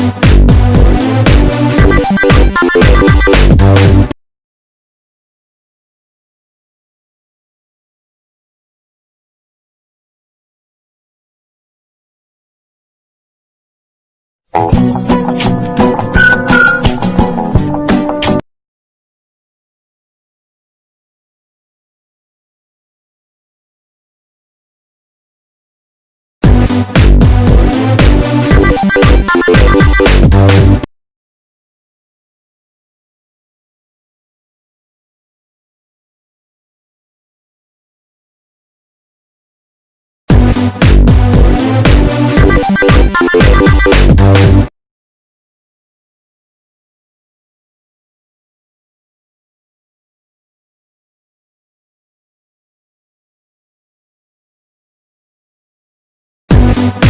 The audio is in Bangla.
We'll be right back. We'll be right back.